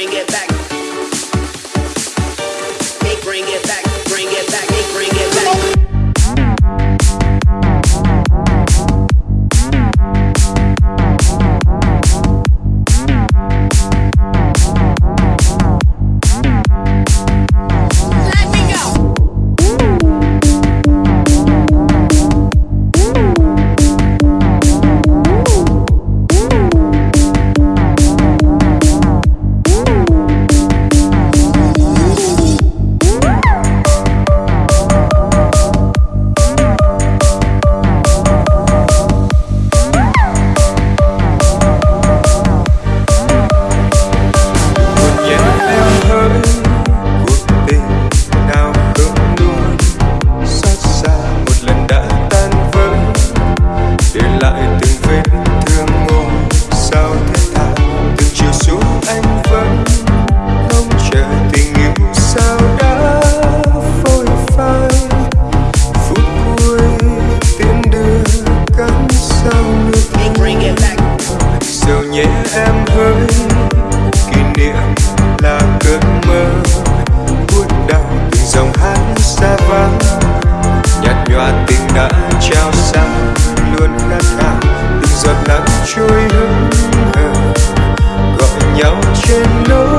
bring it back. can know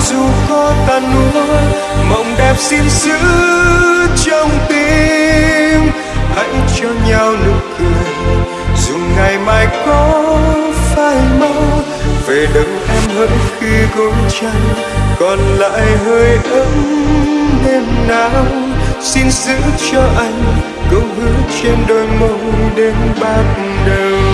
dù có tàn nuối mộng đẹp xin giữ trong tim. Hãy cho nhau nụ cười, dù ngày mai có phai màu về đừng em hỡi khi gối trăng còn lại hơi ấm đêm nào. Xin giữ cho anh câu hứa trên đôi môi đêm bạc đầu.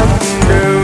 come through